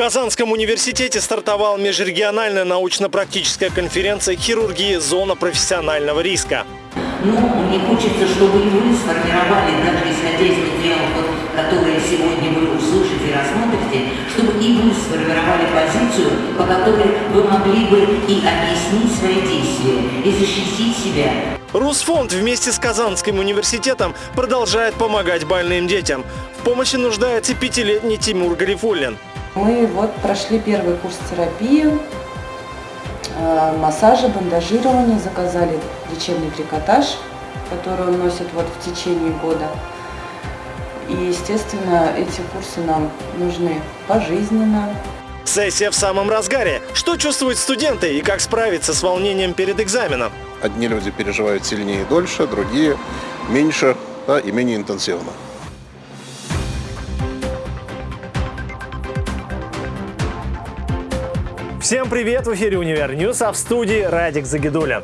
Казанском университете стартовала межрегиональная научно-практическая конференция «Хирургии. Зона профессионального риска». Но мне хочется, чтобы и вы сформировали, даже исходя из материалов, которые сегодня вы услышите и рассмотрите, чтобы и вы сформировали позицию, по которой вы могли бы и объяснить свои действия, и защитить себя. Русфонд вместе с Казанским университетом продолжает помогать больным детям. В помощи нуждается пятилетний Тимур Гарифуллин. Мы вот прошли первый курс терапии, э, массажа, бандажирования, заказали лечебный трикотаж, который он носит вот в течение года. И, естественно, эти курсы нам нужны пожизненно. Сессия в самом разгаре. Что чувствуют студенты и как справиться с волнением перед экзаменом? Одни люди переживают сильнее и дольше, другие меньше да, и менее интенсивно. Всем привет! В эфире «Универ News», а в студии Радик Загидуля.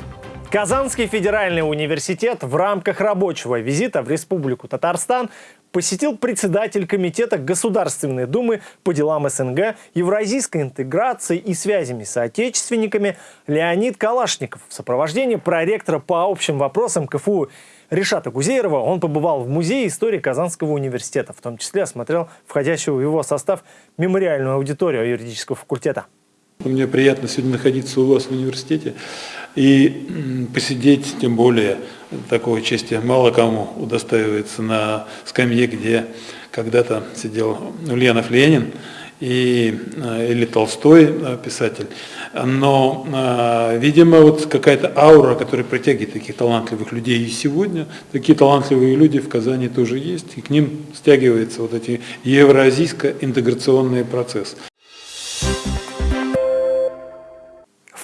Казанский федеральный университет в рамках рабочего визита в Республику Татарстан посетил председатель Комитета Государственной Думы по делам СНГ, евразийской интеграции и связями с соотечественниками Леонид Калашников в сопровождении проректора по общим вопросам КФУ Решата Гузеерова. Он побывал в Музее истории Казанского университета, в том числе осмотрел входящую в его состав мемориальную аудиторию юридического факультета. Мне приятно сегодня находиться у вас в университете и посидеть, тем более такого чести мало кому удостаивается на скамье, где когда-то сидел Ульянов Ленин и, э, или Толстой э, писатель. Но, э, видимо, вот какая-то аура, которая притягивает таких талантливых людей и сегодня, такие талантливые люди в Казани тоже есть, и к ним стягивается вот эти евроазийско-интеграционный процесс.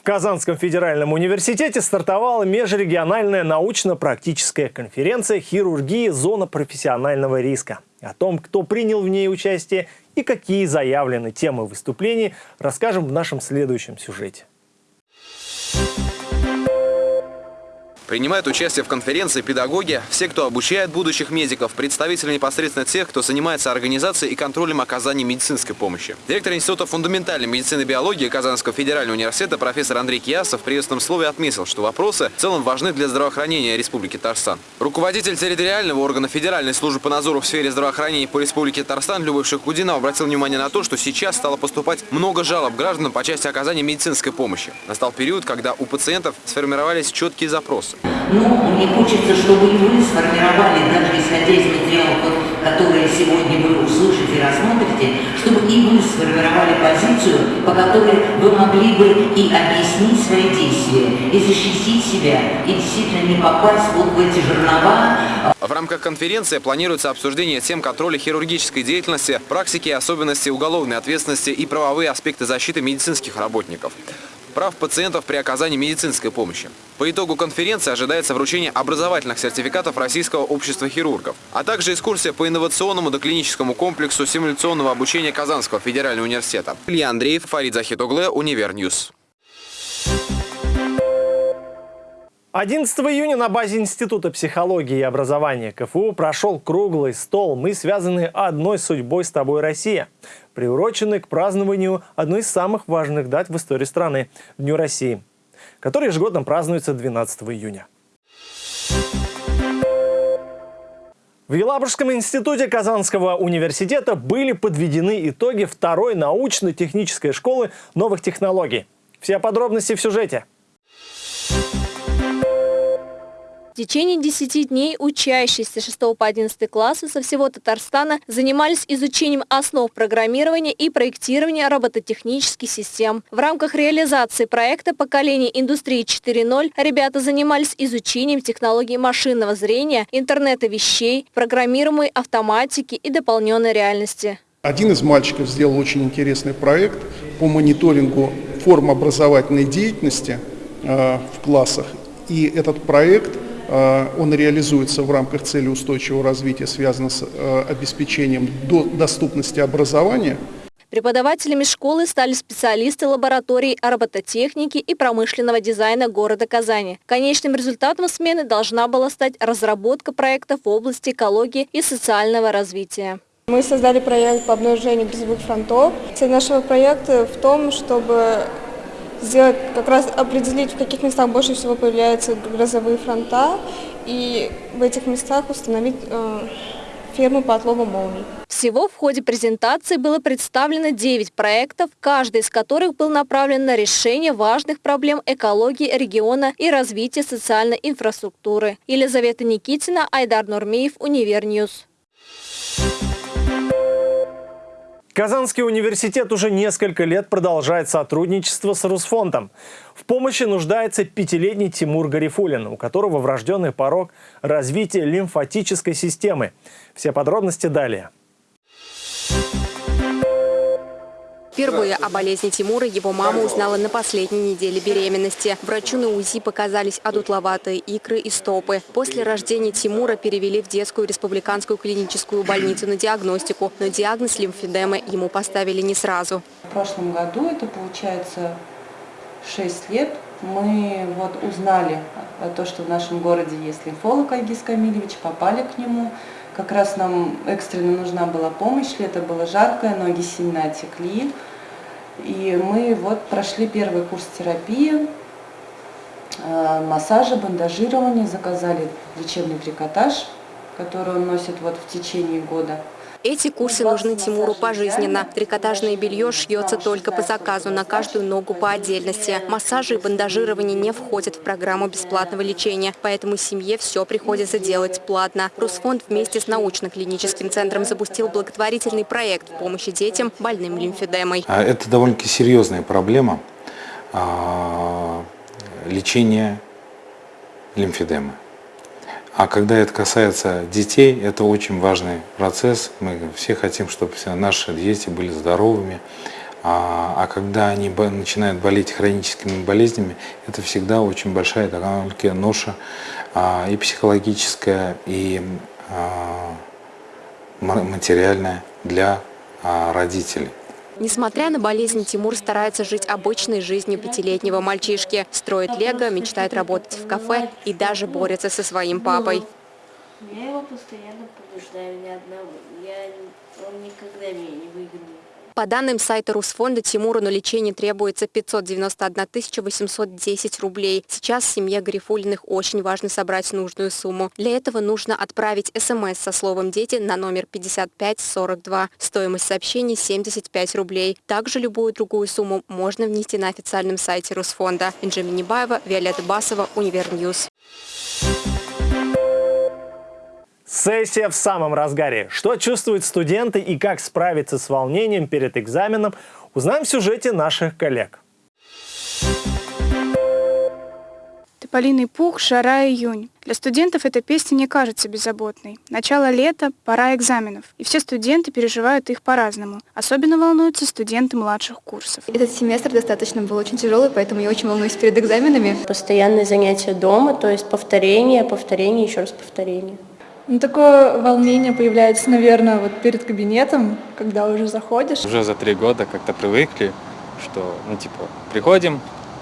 В Казанском федеральном университете стартовала межрегиональная научно-практическая конференция «Хирургии. Зона профессионального риска». О том, кто принял в ней участие и какие заявлены темы выступлений, расскажем в нашем следующем сюжете. Принимают участие в конференции педагоги, все, кто обучает будущих медиков, представители непосредственно тех, кто занимается организацией и контролем оказания медицинской помощи. Директор Института фундаментальной медицины и биологии Казанского федерального университета профессор Андрей Киясов в приветственном слове отметил, что вопросы в целом важны для здравоохранения Республики Татарстан. Руководитель территориального органа Федеральной службы по надзору в сфере здравоохранения по Республике Татарстан Любовь Шахудинов обратил внимание на то, что сейчас стало поступать много жалоб граждан по части оказания медицинской помощи. Настал период, когда у пациентов сформировались четкие запросы. Но мне хочется, чтобы и вы сформировали, даже исходя из материалов, которые сегодня вы услышите и рассмотрите, чтобы и вы сформировали позицию, по которой вы могли бы и объяснить свои действия, и защитить себя, и действительно не попасть вот в эти жернова. В рамках конференции планируется обсуждение тем контроля хирургической деятельности, практики и особенности уголовной ответственности и правовые аспекты защиты медицинских работников прав пациентов при оказании медицинской помощи. По итогу конференции ожидается вручение образовательных сертификатов Российского общества хирургов, а также экскурсия по инновационному доклиническому комплексу симуляционного обучения Казанского федерального университета. Илья Андреев, Фарид Захит Углы, Univer News. 11 июня на базе Института психологии и образования КФУ прошел круглый стол «Мы связаны одной судьбой с тобой, Россия», приуроченный к празднованию одной из самых важных дат в истории страны – Дню России, который ежегодно празднуется 12 июня. В Елабужском институте Казанского университета были подведены итоги второй научно-технической школы новых технологий. Все подробности в сюжете. В течение 10 дней учащиеся 6 по 11 классы со всего Татарстана занимались изучением основ программирования и проектирования робототехнических систем. В рамках реализации проекта «Поколение индустрии 4.0» ребята занимались изучением технологий машинного зрения, интернета вещей, программируемой автоматики и дополненной реальности. Один из мальчиков сделал очень интересный проект по мониторингу форм образовательной деятельности э, в классах. И этот проект он реализуется в рамках цели устойчивого развития, связанного с э, обеспечением доступности образования. Преподавателями школы стали специалисты лабораторий робототехники и промышленного дизайна города Казани. Конечным результатом смены должна была стать разработка проектов в области экологии и социального развития. Мы создали проект по обнаружению грозовых фронтов. Цель нашего проекта в том, чтобы сделать, как раз определить, в каких местах больше всего появляются грозовые фронта, и в этих местах установить э, фермы по отлову молний. Всего в ходе презентации было представлено 9 проектов, каждый из которых был направлен на решение важных проблем экологии региона и развития социальной инфраструктуры. Елизавета Никитина, Айдар Нурмеев, Univer News. Казанский университет уже несколько лет продолжает сотрудничество с Русфондом. В помощи нуждается пятилетний Тимур Гарифулин, у которого врожденный порог развития лимфатической системы. Все подробности далее. Впервые о болезни Тимура его мама узнала на последней неделе беременности. Врачу на УЗИ показались одутловатые икры и стопы. После рождения Тимура перевели в детскую республиканскую клиническую больницу на диагностику, но диагноз лимфедемы ему поставили не сразу. В прошлом году, это получается 6 лет, мы вот узнали то, что в нашем городе есть лимфолог Айгиз Камильевич, попали к нему. Как раз нам экстренно нужна была помощь, лето было жаркое, ноги сильно отекли. И мы вот прошли первый курс терапии, э, массажа, бандажирования, заказали лечебный трикотаж, который он носит вот в течение года. Эти курсы нужны Тимуру пожизненно. Трикотажное белье шьется только по заказу, на каждую ногу по отдельности. Массажи и бандажирование не входят в программу бесплатного лечения, поэтому семье все приходится делать платно. Русфонд вместе с научно-клиническим центром запустил благотворительный проект в помощи детям, больным лимфедемой. А это довольно-таки серьезная проблема а, лечения лимфедемы. А когда это касается детей, это очень важный процесс. Мы все хотим, чтобы все наши дети были здоровыми. А, а когда они начинают болеть хроническими болезнями, это всегда очень большая такая ноша а, и психологическая, и а, материальная для а, родителей. Несмотря на болезнь, Тимур старается жить обычной жизнью пятилетнего мальчишки. Строит лего, мечтает работать в кафе и даже борется со своим папой. Я его постоянно побеждаю, ни одного. Я, он никогда меня не выигрывает. По данным сайта Русфонда, Тимуру на лечение требуется 591 810 рублей. Сейчас семье Грифулиных очень важно собрать нужную сумму. Для этого нужно отправить смс со словом «Дети» на номер 5542. Стоимость сообщений 75 рублей. Также любую другую сумму можно внести на официальном сайте Русфонда. Инжи Минибаева, Виолетта Басова, Univer News. Сессия в самом разгаре. Что чувствуют студенты и как справиться с волнением перед экзаменом, узнаем в сюжете наших коллег. Тополиный пух, жара, июнь. Для студентов эта песня не кажется беззаботной. Начало лета, пора экзаменов. И все студенты переживают их по-разному. Особенно волнуются студенты младших курсов. Этот семестр достаточно был очень тяжелый, поэтому я очень волнуюсь перед экзаменами. Постоянные занятия дома, то есть повторение, повторение, еще раз повторение. Ну, такое волнение появляется, наверное, вот перед кабинетом, когда уже заходишь. Уже за три года как-то привыкли, что, ну, типа, приходим,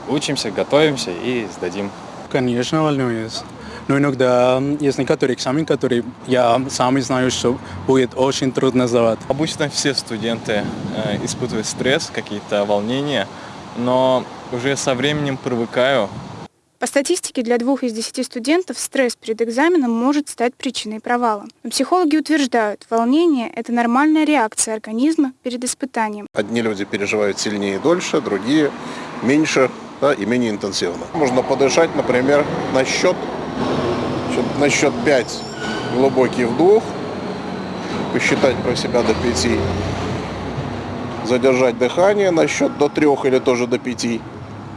учимся, готовимся и сдадим. Конечно, волнуюсь. Но иногда есть некоторые экзамены, которые я сам знаю, что будет очень трудно сдавать. Обычно все студенты э, испытывают стресс, какие-то волнения, но уже со временем привыкаю, по статистике, для двух из десяти студентов стресс перед экзаменом может стать причиной провала. Но психологи утверждают, волнение – это нормальная реакция организма перед испытанием. Одни люди переживают сильнее и дольше, другие меньше да, и менее интенсивно. Можно подышать, например, на счет, на счет 5 глубокий вдох, посчитать про себя до 5, задержать дыхание на счет до 3 или тоже до 5,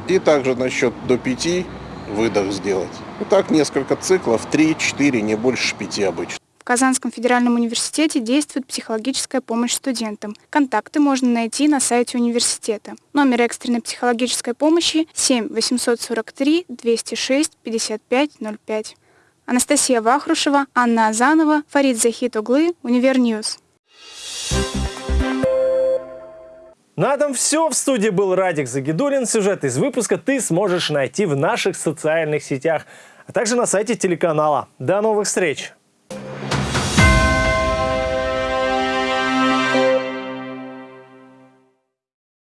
и также на счет до 5 выдох сделать. И так несколько циклов, 3-4, не больше 5 обычно. В Казанском федеральном университете действует психологическая помощь студентам. Контакты можно найти на сайте университета. Номер экстренной психологической помощи 7 843 206 55 05. Анастасия Вахрушева, Анна Азанова, Фарид Захит Углы, Univer News. На этом все. В студии был Радик Загидулин. Сюжет из выпуска ты сможешь найти в наших социальных сетях, а также на сайте телеканала. До новых встреч!